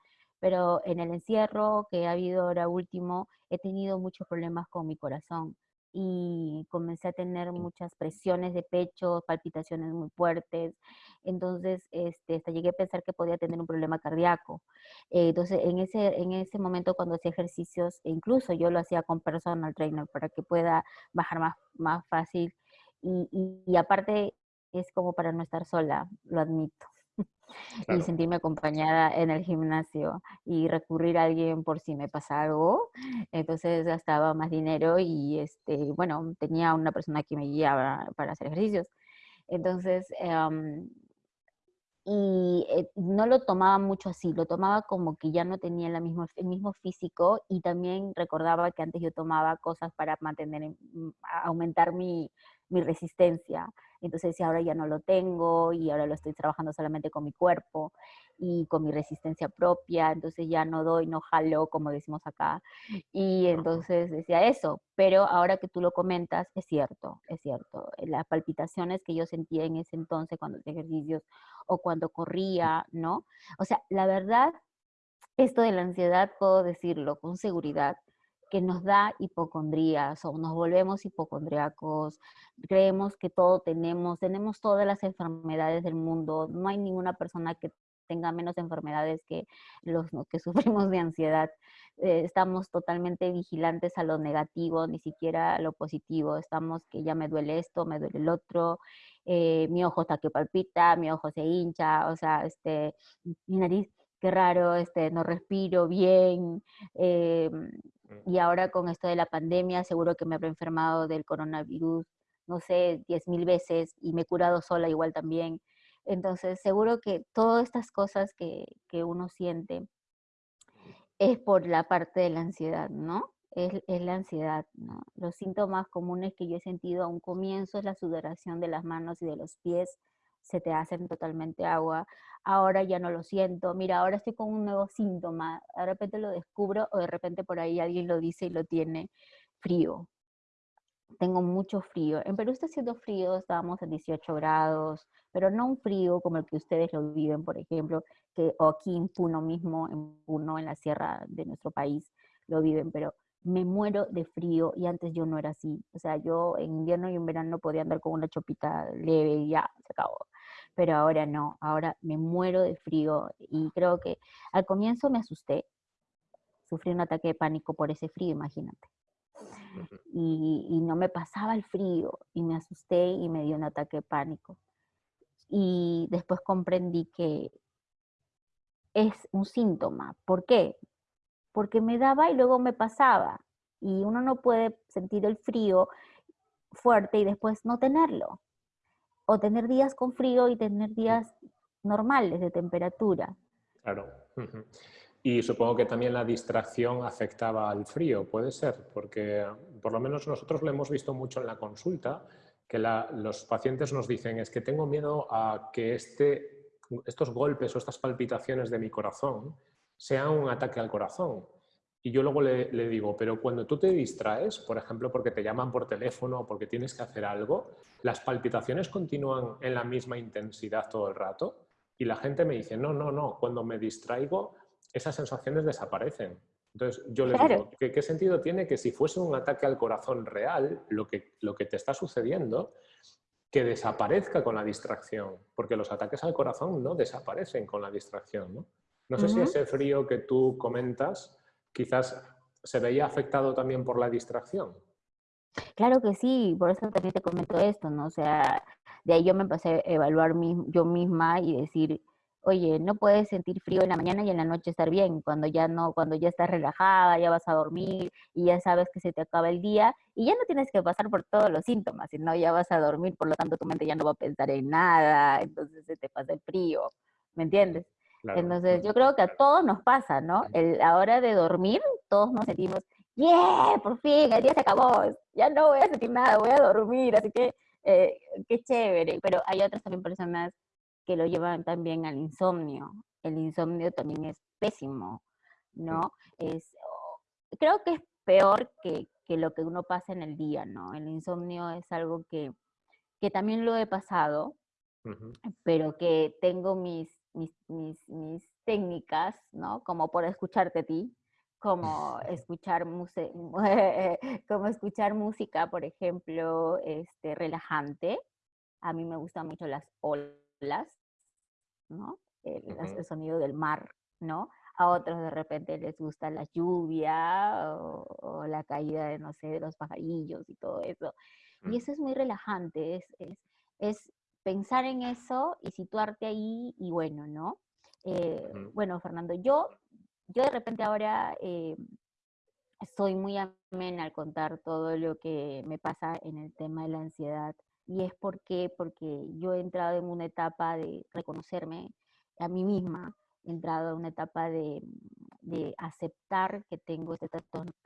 Pero en el encierro que ha habido ahora último, he tenido muchos problemas con mi corazón y comencé a tener muchas presiones de pecho, palpitaciones muy fuertes. Entonces, este, hasta llegué a pensar que podía tener un problema cardíaco. Eh, entonces, en ese, en ese momento cuando hacía ejercicios, e incluso yo lo hacía con personal trainer para que pueda bajar más, más fácil. Y, y aparte, es como para no estar sola, lo admito. y sentirme acompañada en el gimnasio y recurrir a alguien por si me pasa algo. Entonces gastaba más dinero y este, bueno, tenía una persona que me guiaba para hacer ejercicios. Entonces, em, y eh, no lo tomaba mucho así, lo tomaba como que ya no tenía la mismo, el mismo físico y también recordaba que antes yo tomaba cosas para mantener, mm, aumentar mi, mi resistencia. Entonces, si ahora ya no lo tengo y ahora lo estoy trabajando solamente con mi cuerpo y con mi resistencia propia, entonces ya no doy, no jalo, como decimos acá. Y entonces decía eso, pero ahora que tú lo comentas, es cierto, es cierto. Las palpitaciones que yo sentía en ese entonces cuando hacía ejercicios o cuando corría, ¿no? O sea, la verdad, esto de la ansiedad, puedo decirlo con seguridad, que nos da hipocondría, o nos volvemos hipocondriacos, creemos que todo tenemos, tenemos todas las enfermedades del mundo, no hay ninguna persona que tenga menos enfermedades que los que sufrimos de ansiedad. Eh, estamos totalmente vigilantes a lo negativo, ni siquiera a lo positivo. Estamos que ya me duele esto, me duele el otro, eh, mi ojo está que palpita, mi ojo se hincha, o sea, este, mi nariz, qué raro, este, no respiro bien. Mm. Y ahora con esto de la pandemia, seguro que me habré enfermado del coronavirus, no sé, diez mil veces y me he curado sola igual también. Entonces, seguro que todas estas cosas que, que uno siente es por la parte de la ansiedad, ¿no? Es, es, la ansiedad, ¿no? Los síntomas comunes que yo he sentido a un comienzo es la sudoración de las manos y de los pies, se te hacen totalmente agua. Ahora ya no lo siento. Mira, ahora estoy con un nuevo síntoma. De repente lo descubro o de repente por ahí alguien lo dice y lo tiene frío. Tengo mucho frío. En Perú está haciendo frío, estábamos en 18 grados, pero no un frío como el que ustedes lo viven, por ejemplo, que o aquí en Puno mismo, en Puno, en la sierra de nuestro país, lo viven, pero me muero de frío y antes yo no era así. O sea, yo en invierno y en verano podía andar con una chopita leve y ya, se acabó. Pero ahora no, ahora me muero de frío y creo que al comienzo me asusté. Sufrí un ataque de pánico por ese frío, imagínate. Y, y no me pasaba el frío y me asusté y me dio un ataque de pánico. Y después comprendí que es un síntoma. ¿Por qué? porque me daba y luego me pasaba. Y uno no puede sentir el frío fuerte y después no tenerlo. O tener días con frío y tener días normales de temperatura. Claro. Y supongo que también la distracción afectaba al frío, puede ser, porque por lo menos nosotros lo hemos visto mucho en la consulta, que los pacientes nos dicen es que tengo miedo a que este, estos golpes o estas palpitaciones de mi corazón sea un ataque al corazón. Y yo luego le, digo, pero cuando tú te distraes, por ejemplo, porque te llaman por teléfono o porque tienes que hacer algo, ¿las palpitaciones continúan en la misma intensidad todo el rato? Y la gente me dice, no, no, no, cuando me distraigo, esas sensaciones desaparecen. Entonces yo le digo, ¿qué, ¿qué, sentido tiene que si fuese un ataque al corazón real, lo que, lo que te está sucediendo, que desaparezca con la distracción? Porque los ataques al corazón no desaparecen con la distracción, ¿no? No sé si ese frío que tú comentas quizás se veía afectado también por la distracción. Claro que sí, por eso también te comento esto, ¿no? O sea, de ahí yo me empecé a evaluar yo misma y decir, oye, no puedes sentir frío en la mañana y en la noche estar bien, cuando ya no, cuando ya estás relajada, ya vas a dormir y ya sabes que se te acaba el día y ya no tienes que pasar por todos los síntomas, sino ya vas a dormir, por lo tanto tu mente ya no va a pensar en nada, entonces se te pasa el frío, ¿me entiendes? Entonces, yo creo que a todos nos pasa, ¿no? El, a hora de dormir, todos nos sentimos, ¡yeah! Por fin, el día se acabó, ya no voy a sentir nada, voy a dormir, así que eh, qué chévere. Pero hay otras también personas que lo llevan también al insomnio. El insomnio también es pésimo, ¿no? Es, creo que es peor que, que, lo que uno pasa en el día, ¿no? El insomnio es algo que, que también lo he pasado, pero que tengo mis mis, mis, técnicas, ¿no? Como por escucharte a ti, como escuchar, como escuchar música, por ejemplo, este, relajante. A mí me gustan mucho las olas, ¿no? El, sonido del mar, ¿no? A otros de repente les gusta la lluvia o, la caída de, no sé, de los pajarillos y todo eso. Y mm. eso es muy relajante, es, es, es pensar en eso y situarte ahí y bueno, ¿no? Eh, bueno, Fernando, yo, yo de repente ahora eh, estoy muy amena al contar todo lo que me pasa en el tema de la ansiedad. Y es porque, porque yo he entrado en una etapa de reconocerme a mí misma, he entrado en una etapa de, de aceptar que tengo este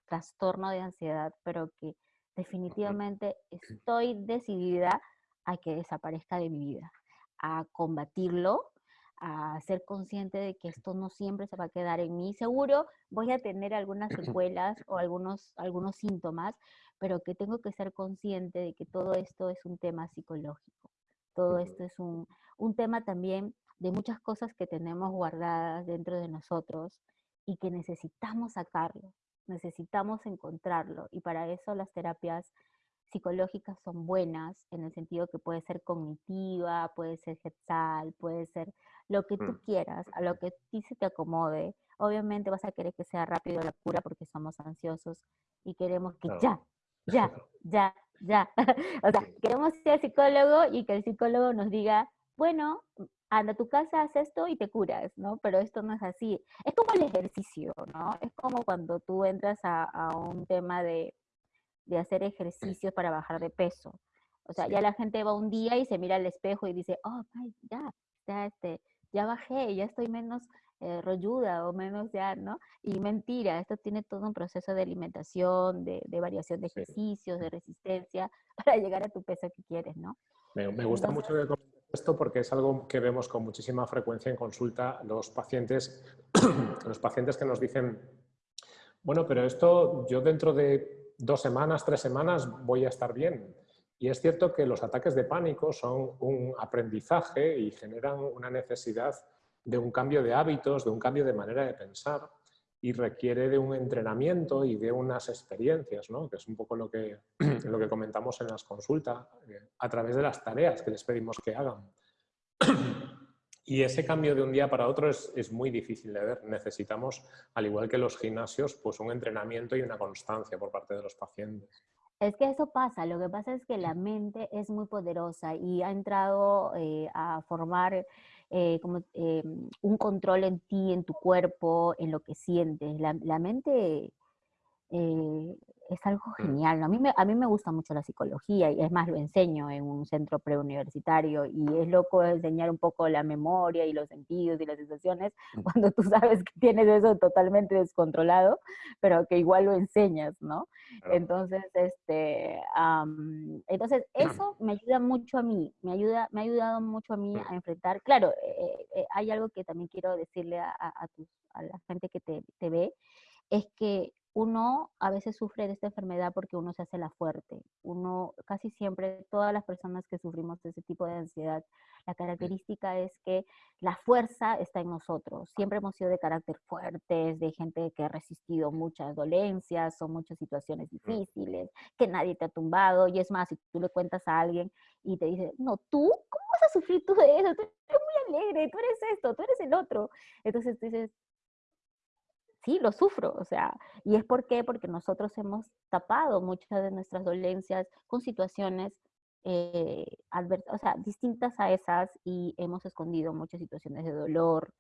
trastorno de ansiedad, pero que definitivamente estoy decidida a que desaparezca de mi vida, a combatirlo, a ser consciente de que esto no siempre se va a quedar en mí. Seguro voy a tener algunas secuelas o algunos, algunos síntomas, pero que tengo que ser consciente de que todo esto es un tema psicológico. Todo esto es un, un tema también de muchas cosas que tenemos guardadas dentro de nosotros y que necesitamos sacarlo, necesitamos encontrarlo. Y para eso las terapias psicológicas son buenas en el sentido que puede ser cognitiva, puede ser gestalt, puede ser lo que tú mm. quieras, a lo que a ti se te acomode. Obviamente vas a querer que sea rápido la cura porque somos ansiosos y queremos que ya, ya, ya, ya. o sea, queremos ser psicólogo y que el psicólogo nos diga, bueno, anda a tu casa, haz esto y te curas, ¿no? Pero esto no es así. Es como el ejercicio, ¿no? Es como cuando tú entras a un tema de, de hacer ejercicios para bajar de peso. O sea, ya la gente va un día y se mira al espejo y dice, oh, ya, ya, este, ya bajé, ya estoy menos eh, rolluda o menos ya, ¿no? Y mentira, esto tiene todo un proceso de alimentación, de, variación de ejercicios, de resistencia, para llegar a tu peso que quieres, ¿no? Me, gusta mucho que esto porque es algo que vemos con muchísima frecuencia en consulta los pacientes, los pacientes que nos dicen, bueno, pero esto yo dentro de dos semanas, tres semanas voy a estar bien. Y es cierto que los ataques de pánico son un aprendizaje y generan una necesidad de un cambio de hábitos, de un cambio de manera de pensar. y requiere de un entrenamiento y de unas experiencias, ¿no? que es un poco lo que, lo que comentamos en las consultas, eh, a través de las tareas que les pedimos que hagan. Y ese cambio de un día para otro es, es, muy difícil de ver. Necesitamos, al igual que los gimnasios, pues un entrenamiento y una constancia por parte de los pacientes. Es que eso pasa, lo que pasa es que la mente es muy poderosa y ha entrado eh, a formar eh, como, eh, un control en ti, en tu cuerpo, en lo que sientes. La, la mente es algo Mm. genial. ¿no? A mí, me, a mí me gusta mucho la psicología y es más, lo enseño en un centro preuniversitario y es loco enseñar un poco la memoria y los sentidos y las sensaciones Mm. cuando tú sabes que tienes eso totalmente descontrolado, pero que igual lo enseñas, ¿no? Claro. Entonces, este, am, entonces eso me ayuda mucho a mí, me, ayuda, me ha ayudado mucho a mí Mm. a enfrentar. Claro, eh, eh, hay algo que también quiero decirle a, a, a tus- a la gente que te, te ve, es que uno a veces sufre de esta enfermedad porque uno se hace la fuerte. Uno, casi siempre, todas las personas que sufrimos de ese tipo de ansiedad, la característica es que la fuerza está en nosotros. Siempre hemos sido de carácter fuertes, de gente que ha resistido muchas dolencias o muchas situaciones difíciles, que nadie te ha tumbado. Y es más, si tú le cuentas a alguien y te dice, no, tú, ¿cómo vas a sufrir tú de eso? Tú eres muy alegre, tú eres esto, tú eres el otro. Entonces tú dices, sí, lo sufro, o sea, y es por qué, porque nosotros hemos tapado muchas de nuestras dolencias con situaciones eh, o sea, distintas a esas y hemos escondido muchas situaciones de dolor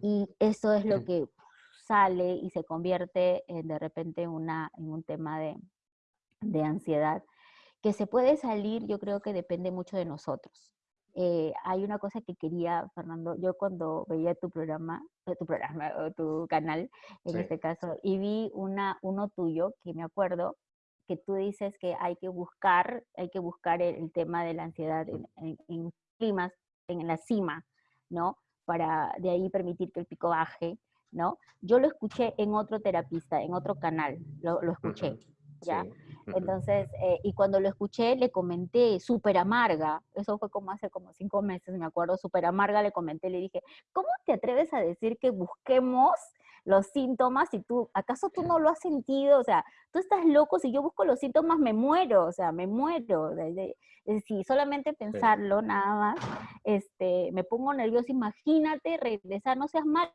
y eso es lo que sale y se convierte en, de repente una, en un tema de, de ansiedad que se puede salir, yo creo que depende mucho de nosotros. Eh, hay una cosa que quería, Fernando, yo cuando veía tu programa, eh, tu programa o tu canal, en Sí. este caso, y vi una, uno tuyo que me acuerdo que tú dices que hay que buscar, hay que buscar el, el tema de la ansiedad en, en- en climas, en la cima, ¿no? Para de ahí permitir que el pico baje, ¿no? Yo lo escuché en otro terapista, en otro canal, lo, lo escuché. ¿Ya? Sí. Entonces, eh, y cuando lo escuché, le comenté, súper amarga, eso fue como hace como cinco meses, me acuerdo, súper amarga, le comenté, le dije, ¿cómo te atreves a decir que busquemos los síntomas si tú, acaso tú no lo has sentido? O sea, tú estás loco, si yo busco los síntomas me muero, o sea, me muero. si solamente pensarlo nada más, este, me pongo nerviosa, imagínate regresar, no seas malo,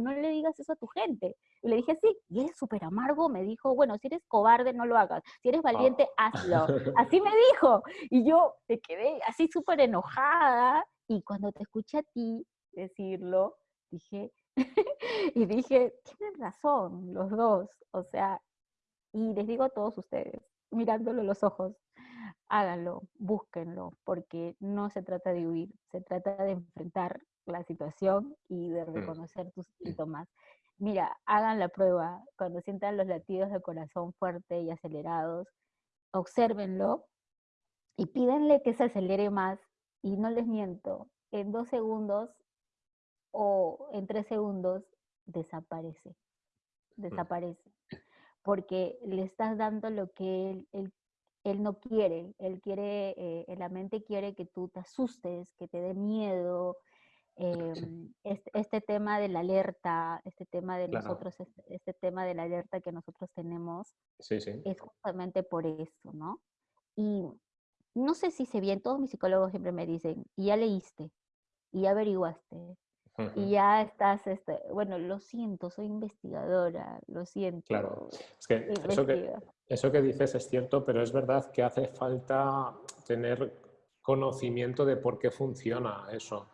no le digas eso a tu gente. Y le dije, sí, y él súper amargo me dijo, bueno, si eres cobarde, no lo hagas, si eres valiente, hazlo. Así me dijo. Y yo me quedé así súper enojada. Y cuando te escuché a ti decirlo, dije, y dije, tienen razón los dos. O sea, y les digo a todos ustedes, mirándolo a los ojos, háganlo, búsquenlo, porque no se trata de huir, se trata de enfrentar la situación y de reconocer tus síntomas. Mira, hagan la prueba, cuando sientan los latidos de corazón fuertes y acelerados, obsérvenlo y pídenle que se acelere más y no les miento, en dos segundos o en tres segundos desaparece, desaparece, porque le estás dando lo que él, él, él no quiere, él quiere, eh, la mente quiere que tú te asustes, que te dé miedo, eh, este, este, tema de la alerta, este tema de Claro. nosotros, este, este, tema de la alerta que nosotros tenemos, Sí, sí. es justamente por eso, ¿no? Y no sé si sé bien, todos mis psicólogos siempre me dicen, y ya leíste, y ya averiguaste, Uh -huh. y ya estás, este, bueno, lo siento, soy investigadora, lo siento. Claro, es que eso, que eso que dices es cierto, pero es verdad que hace falta tener conocimiento de por qué funciona eso.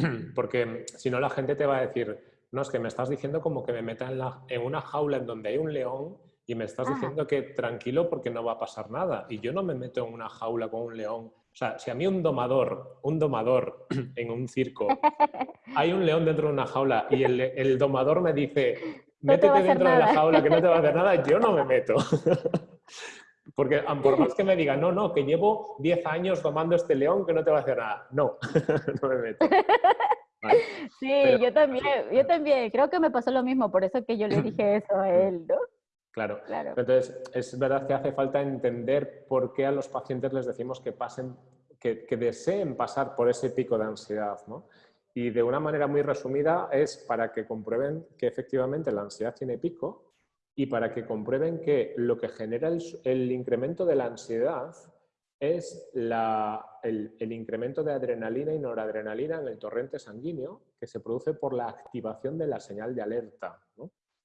Porque si no la gente te va a decir, no, es que me estás diciendo como que me meta en, la, en una jaula en donde hay un león y me estás Ah. diciendo que tranquilo porque no va a pasar nada. Y yo no me meto en una jaula con un león. O sea, si a mí un domador, un domador en un circo, hay un león dentro de una jaula y el, el domador me dice, métete dentro de la jaula que no te va a hacer nada, yo no me meto. Porque por más que me digan, no, no, que llevo 10 años domando este león que no te va a hacer nada. No, no me meto. Vale. Sí, Pero- yo también, yo también, creo que me pasó lo mismo, por eso que yo le dije eso a él, ¿no? Claro. Claro. Entonces, es verdad que hace falta entender por qué a los pacientes les decimos que pasen, que, que deseen pasar por ese pico de ansiedad, ¿no? y de una manera muy resumida es para que comprueben que efectivamente la ansiedad tiene pico y para que comprueben que lo que genera el, incremento de la ansiedad es el, incremento de adrenalina y noradrenalina en el torrente sanguíneo que se produce por la activación de la señal de alerta.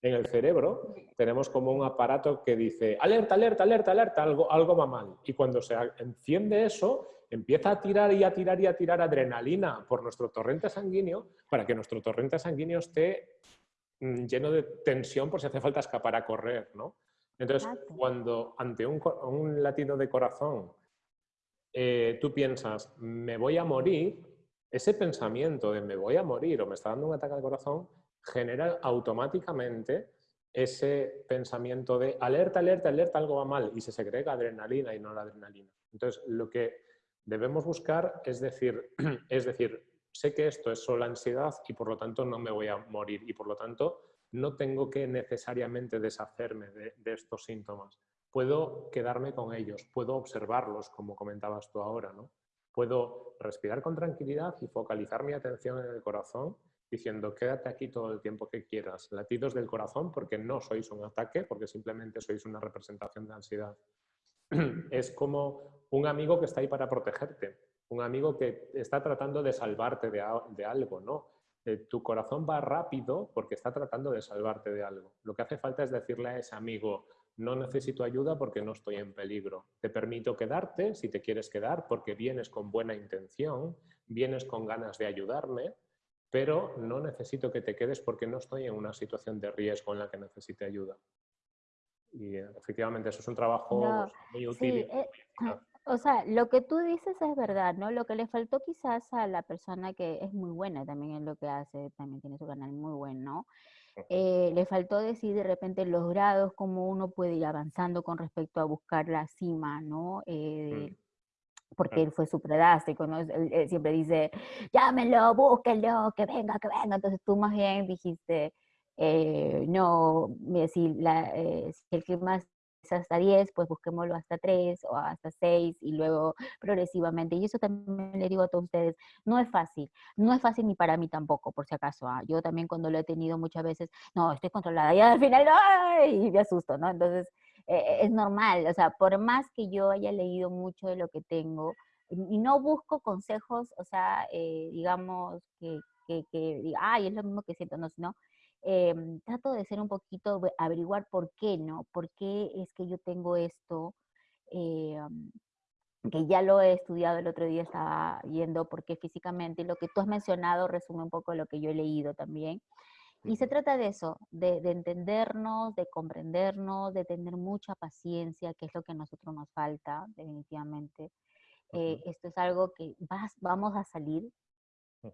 En el cerebro tenemos como un aparato que dice alerta, alerta, alerta, alerta, algo, algo va mal. Y cuando se enciende eso, empieza a tirar y a tirar y a tirar adrenalina por nuestro torrente sanguíneo para que nuestro torrente sanguíneo esté lleno de tensión por si hace falta escapar a correr, ¿no? Entonces, cuando ante un, latido de corazón eh, tú piensas, me voy a morir, ese pensamiento de me voy a morir o me está dando un ataque al corazón genera automáticamente ese pensamiento de alerta, alerta, alerta, algo va mal y se segrega adrenalina y no la adrenalina. Entonces, lo que debemos buscar es decir, es decir, sé que esto es solo ansiedad y por lo tanto no me voy a morir y por lo tanto no tengo que necesariamente deshacerme de, estos síntomas. Puedo quedarme con ellos, puedo observarlos, como comentabas tú ahora, ¿no? Puedo respirar con tranquilidad y focalizar mi atención en el corazón diciendo quédate aquí todo el tiempo que quieras, latidos del corazón porque no sois un ataque, porque simplemente sois una representación de ansiedad. Es como un amigo que está ahí para protegerte, un amigo que está tratando de salvarte de, algo, ¿no? Eh, tu corazón va rápido porque está tratando de salvarte de algo. Lo que hace falta es decirle a ese amigo, no necesito ayuda porque no estoy en peligro. Te permito quedarte si te quieres quedar porque vienes con buena intención, vienes con ganas de ayudarme, pero no necesito que te quedes porque no estoy en una situación de riesgo en la que necesite ayuda. Y efectivamente eso es un trabajo muy útil. Eh, o sea, lo que tú dices es verdad, ¿no? Lo que le faltó quizás a la persona que es muy buena también en lo que hace, también tiene su canal muy bueno, eh, le faltó decir de repente los grados, cómo uno puede ir avanzando con respecto a buscar la cima, ¿no? Eh, mm. porque él fue su predrástico, ¿no? Él, siempre dice, llámenlo, búsquenlo, que venga, que venga. Entonces tú más bien dijiste, eh, no, si, la, si el que más hasta 10, pues busquémoslo hasta 3 o hasta 6 y luego progresivamente. Y eso también le digo a todos ustedes, no es fácil, no es fácil ni para mí tampoco, por si acaso. ¿ah? Yo también cuando lo he tenido muchas veces, no, estoy controlada y al final, ¡ay! y me asusto, ¿no? Entonces, eh, es normal, o sea, por más que yo haya leído mucho de lo que tengo, y no busco consejos, o sea, eh, digamos, que, que, ay, es lo mismo que siento, no, sino Em, trato de ser un poquito, averiguar por qué, ¿no? ¿Por qué es que yo tengo esto? Em, que ya lo he estudiado el otro día, estaba yendo, porque físicamente lo que tú has mencionado resume un poco lo que yo he leído también. Y se trata de eso, de, entendernos, de comprendernos, de tener mucha paciencia, que es lo que a nosotros nos falta, definitivamente. Eh, esto es algo que vas, vamos a salir,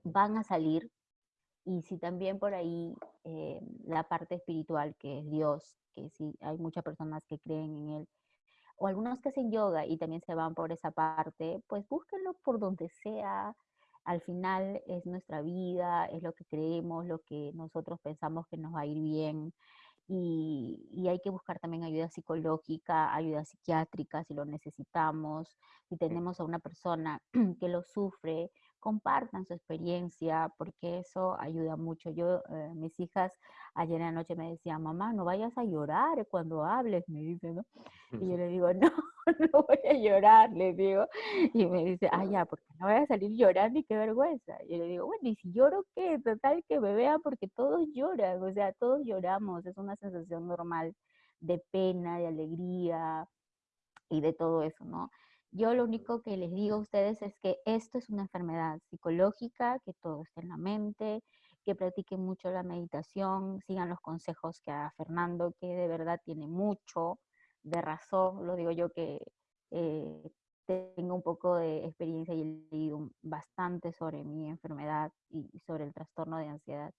van a salir, y si también por ahí eh, la parte espiritual, que es Dios, que sí hay muchas personas que creen en Él, o algunos que hacen yoga y también se van por esa parte, pues búsquenlo por donde sea. Al final es nuestra vida, es lo que creemos, lo que nosotros pensamos que nos va a ir bien. Y, y, hay que buscar también ayuda psicológica, ayuda psiquiátrica si lo necesitamos. Si tenemos a una persona que lo sufre compartan su experiencia, porque eso ayuda mucho. Yo, eh, mis hijas ayer en la noche me decían, mamá, no vayas a llorar cuando hables, me dice, ¿no? Y yo le digo, no, no voy a llorar, le digo. Y me dice, ah, ya, porque no voy a salir llorando y qué vergüenza. Y yo le digo, bueno, ¿y si lloro qué? Total que me vean porque todos lloran, o sea, todos lloramos, es una sensación normal de pena, de alegría y de todo eso, ¿no? Yo lo único que les digo a ustedes es que esto es una enfermedad psicológica, que todo está en la mente, que practiquen mucho la meditación, sigan los consejos que da Fernando, que de verdad tiene mucho de razón. Lo digo yo que eh, tengo un poco de experiencia y he leído bastante sobre mi enfermedad y sobre el trastorno de ansiedad.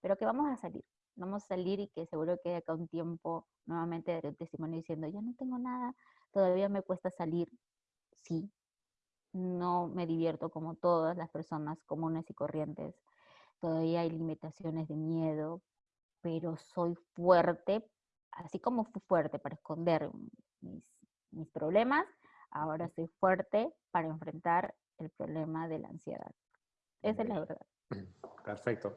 Pero que vamos a salir, vamos a salir y que seguro que de acá un tiempo nuevamente daré un testimonio diciendo, ya no tengo nada, todavía me cuesta salir, sí, no me divierto como todas las personas comunes y corrientes. Todavía hay limitaciones de miedo, pero soy fuerte, así como fui fuerte para esconder mis, problemas, ahora soy fuerte para enfrentar el problema de la ansiedad. Esa es la verdad. Perfecto.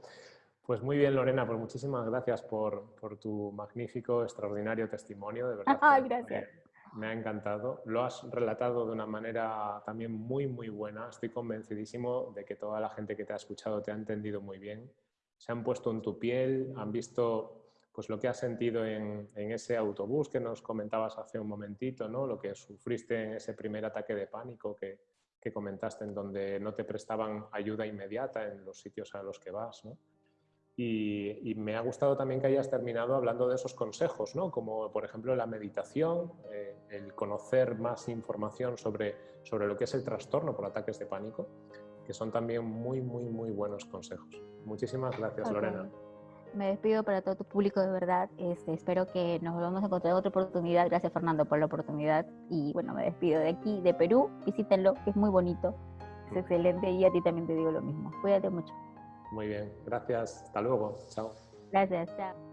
Pues muy bien, Lorena, pues muchísimas gracias por, por tu magnífico, extraordinario testimonio, de verdad. Ah, gracias. Me, ha encantado. Lo has relatado de una manera también muy, muy buena. Estoy convencidísimo de que toda la gente que te ha escuchado te ha entendido muy bien. Se han puesto en tu piel, han visto pues lo que has sentido en, ese autobús que nos comentabas hace un momentito, ¿no? lo que sufriste en ese primer ataque de pánico que, que comentaste, en donde no te prestaban ayuda inmediata en los sitios a los que vas. ¿no? Y, me ha gustado también que hayas terminado hablando de esos consejos, ¿no? como por ejemplo la meditación, eh, el conocer más información sobre, sobre lo que es el trastorno por ataques de pánico, que son también muy, muy, muy buenos consejos. Muchísimas gracias, Lorena. Me despido para todo tu público de verdad. Este, espero que nos volvamos a encontrar otra oportunidad. Gracias, Fernando, por la oportunidad. Y bueno, me despido de aquí, de Perú. Visítenlo, que es muy bonito. Es excelente y a ti también te digo lo mismo. Cuídate mucho. Muy bien, gracias. Hasta luego. Chao. Gracias, chao.